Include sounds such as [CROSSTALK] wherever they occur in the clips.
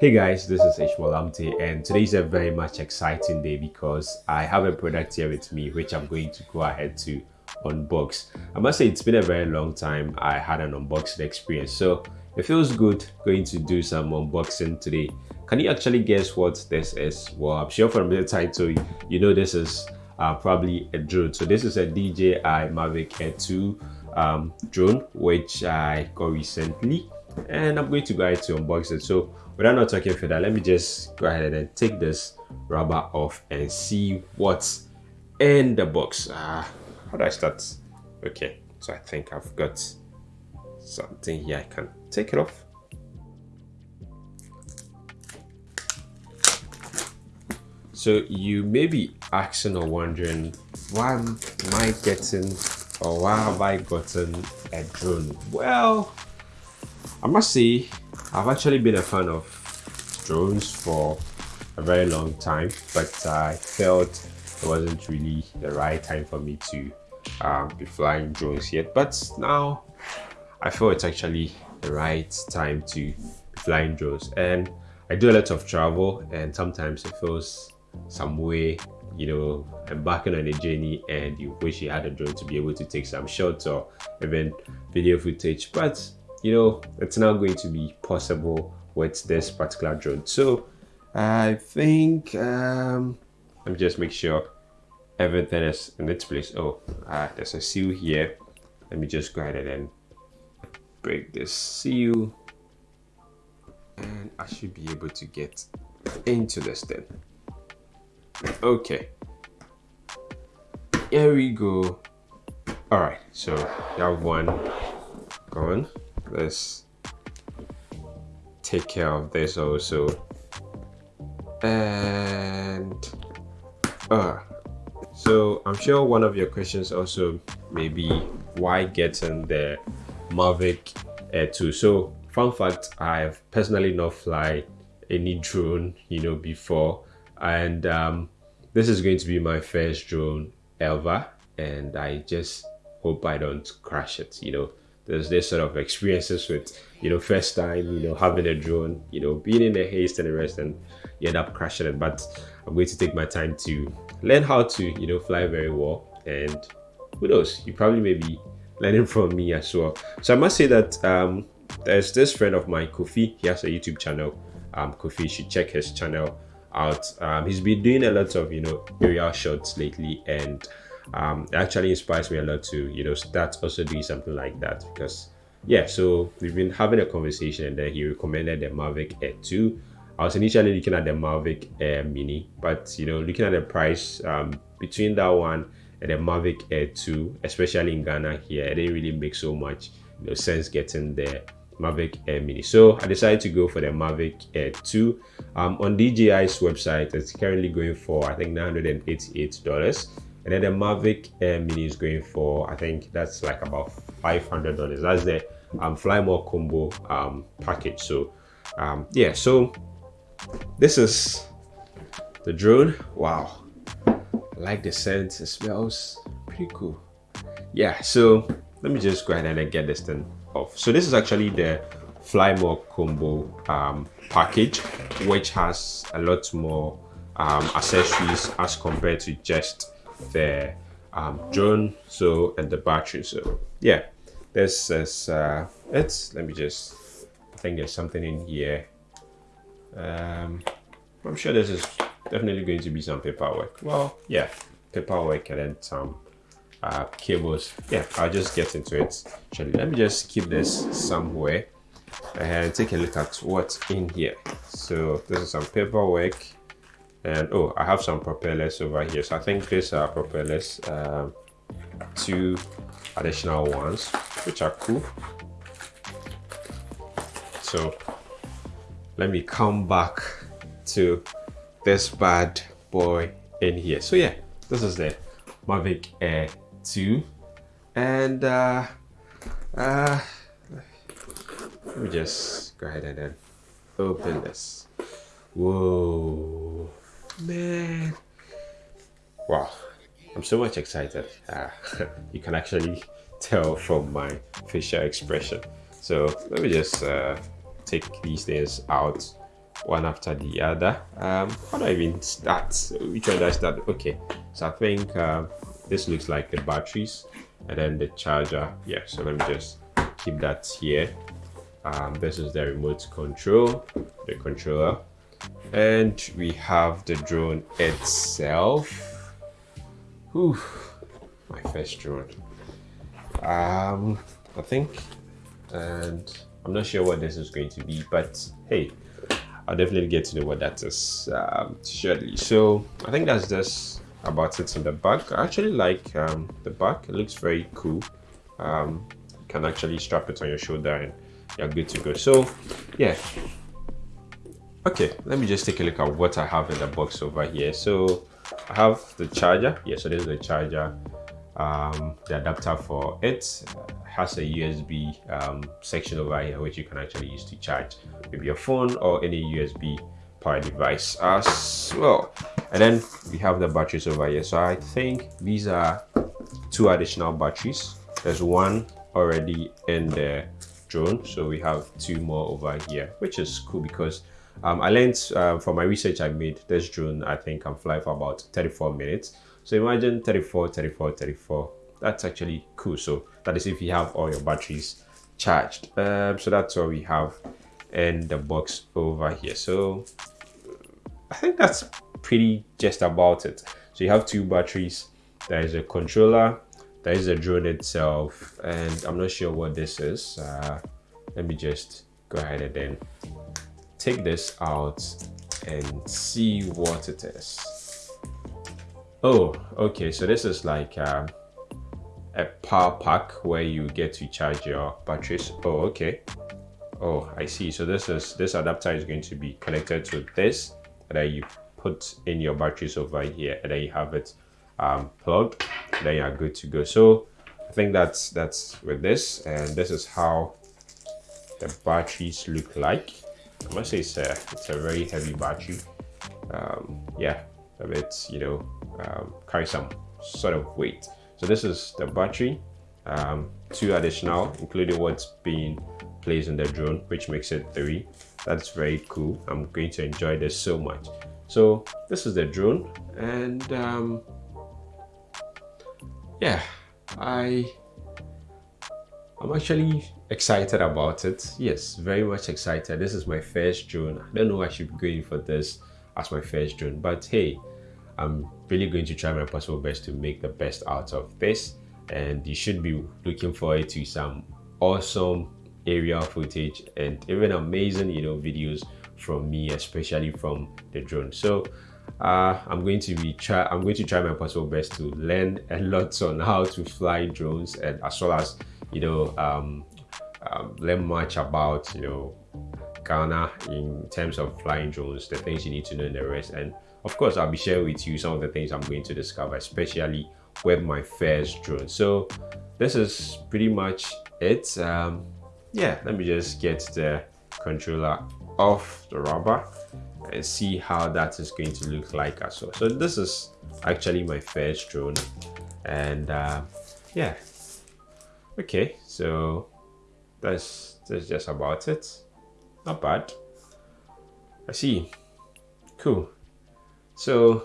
Hey guys, this is Ishmael and today is a very much exciting day because I have a product here with me which I'm going to go ahead to unbox. I must say it's been a very long time I had an unboxing experience so it feels good going to do some unboxing today. Can you actually guess what this is? Well, I'm sure from the title you know this is uh, probably a drone. So this is a DJI Mavic Air 2 um, drone which I got recently and I'm going to go ahead to unbox it. So without not talking further, let me just go ahead and take this rubber off and see what's in the box. Uh, how do I start? Okay, so I think I've got something here. I can take it off. So you may be asking or wondering, why am I getting or why have I gotten a drone? Well, I must say, I've actually been a fan of drones for a very long time, but I felt it wasn't really the right time for me to um, be flying drones yet. But now I feel it's actually the right time to be flying drones. And I do a lot of travel, and sometimes it feels some way you know embarking on a journey and you wish you had a drone to be able to take some shots or even video footage but you know it's now going to be possible with this particular drone. So i think um let me just make sure everything is in its place. Oh uh, there's a seal here. Let me just go ahead and break this seal. And i should be able to get into this thing. Okay. Here we go. All right so have one going let's take care of this also. And uh so i'm sure one of your questions also may be why getting the mavic air 2 so fun fact i've personally not fly any drone you know before. And um, this is going to be my first drone ever. And i just hope i don't crash it you know there's this sort of experiences with you know first time you know having a drone you know being in a haste and the rest and you end up crashing it. But i'm going to take my time to learn how to you know fly very well. And who knows? You probably may be learning [LAUGHS] from me as well. So i must say that um there's this friend of mine kofi. He has a youtube channel. Um kofi should check his channel out. Um he's been doing a lot of you know aerial shots lately. And um, actually inspires me a lot to you know start also doing something like that because yeah so we've been having a conversation and then he recommended the mavic air 2 i was initially looking at the mavic air mini but you know looking at the price um, between that one and the mavic air 2 especially in ghana here it didn't really make so much you know, sense getting the mavic air mini. So i decided to go for the mavic air 2 um, on dji's website it's currently going for i think 988 dollars and then the mavic air mini is going for i think that's like about 500 dollars. That's the um fly more combo um package. So um yeah so this is the drone. Wow. I like the scent. It smells pretty cool. Yeah so let me just go ahead and get this thing off. So this is actually the fly more combo um package which has a lot more um accessories as compared to just the um, drone so and the battery so yeah. This is uh it's let me just I think there's something in here. Um I'm sure this is definitely going to be some paperwork. Well yeah paperwork and then some uh, cables. Yeah I'll just get into it. Actually let me just keep this somewhere and take a look at what's in here. So this is some paperwork and oh i have some propellers over here. So i think these are propellers um, two additional ones which are cool. So let me come back to this bad boy in here. So yeah this is the mavic air 2 and uh uh let me just go ahead and then open this. Whoa man. Wow. I'm so much excited. Uh, [LAUGHS] you can actually [LAUGHS] tell from my facial expression. So let me just uh, take these things out one after the other. Um how do i even start which one do i start okay. So i think uh, this looks like the batteries and then the charger. Yeah so let me just keep that here. Um, this is the remote control the controller and we have the drone itself. Whew, my first drone. Um i think and i'm not sure what this is going to be but hey i'll definitely get to know what that is um, shortly. So i think that's just about it in the back. I actually like um, the back. It looks very cool. Um, you can actually strap it on your shoulder and you're good to go. So yeah okay let me just take a look at what i have in the box over here. So i have the charger. Yeah so this is the charger um, the adapter for it. Has a usb um, section over here which you can actually use to charge maybe your phone or any usb power device as well. And then we have the batteries over here. So i think these are two additional batteries. There's one already in the drone. So we have two more over here which is cool because um, i learned uh, from my research i made this drone i think can fly for about 34 minutes. So imagine 34 34 34 that's actually cool. So that is if you have all your batteries charged. Um, so that's what we have in the box over here. So i think that's pretty just about it. So you have two batteries. There is a controller. There is a drone itself. And i'm not sure what this is. Uh, let me just go ahead and then take this out and see what it is. Oh okay so this is like uh, a power pack where you get to charge your batteries. Oh okay. Oh i see. So this is this adapter is going to be connected to this and then you put in your batteries over here and then you have it um, plugged then you're good to go. So i think that's that's with this and this is how the batteries look like i must say it's a it's a very heavy battery. Um, yeah a bit you know um, carry some sort of weight. So this is the battery. Um, two additional including what's being placed in the drone which makes it three. That's very cool. I'm going to enjoy this so much. So this is the drone and um, yeah i i'm actually excited about it. Yes very much excited. This is my first drone. I don't know i should be going for this as my first drone but hey i'm really going to try my possible best to make the best out of this and you should be looking forward to some awesome aerial footage and even amazing you know videos from me especially from the drone. So uh, I'm going to be try I'm going to try my possible best to learn a lot on how to fly drones and as well as you know um, um, learn much about you know Ghana in terms of flying drones the things you need to know in the rest. And of course I'll be sharing with you some of the things I'm going to discover especially with my first drone. So this is pretty much it. Um, yeah let me just get the controller off the rubber and see how that is going to look like as well. So this is actually my first drone. And uh, yeah okay so that's that's just about it. Not bad. I see. Cool. So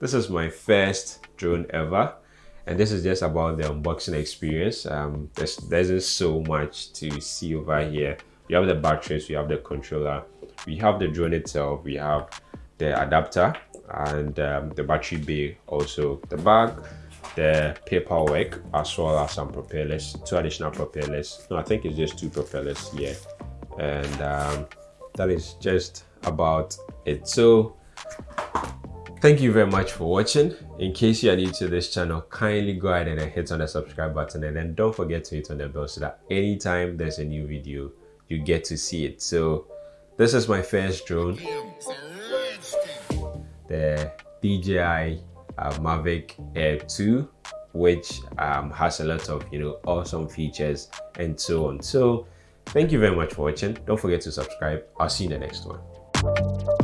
this is my first drone ever and this is just about the unboxing experience. Um there's there's so much to see over here. We have the batteries we have the controller we have the drone itself we have the adapter and um, the battery bay also the bag the paperwork as well as some propellers two additional propellers. No i think it's just two propellers here and um, that is just about it. So thank you very much for watching. In case you are new to this channel kindly go ahead and hit on the subscribe button. And then don't forget to hit on the bell so that anytime there's a new video you get to see it. So this is my first drone. The DJI uh, Mavic Air 2 which um, has a lot of you know awesome features and so on. So thank you very much for watching. Don't forget to subscribe. I'll see you in the next one